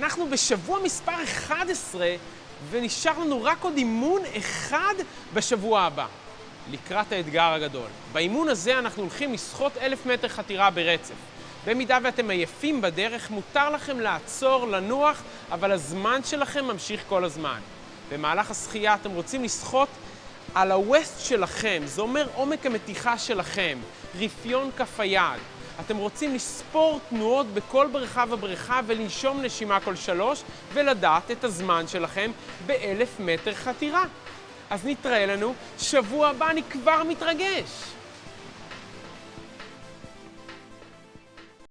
אנחנו בשבוע מספר 11, ונשאר לנו רק עוד אימון אחד בשבוע הבא, לקראת האתגר הגדול. באימון הזה אנחנו הולכים לשחות אלף מטר חתירה ברצף. במידה ואתם עייפים בדרך, מותר לכם לעצור, לנוח, אבל הזמן שלכם ממשיך כל הזמן. במהלך השחייה אתם רוצים לשחות על הווסט שלכם, זה אומר עומק המתיחה שלכם, רפיון כף היד. אתם רוצים לספור תנועות בכל בריכה ובריכה ולנשום נשימה כל שלוש ולדעת את הזמן שלכם באלף מטר חתירה. אז נתראה לנו שבוע הבא, אני כבר מתרגש.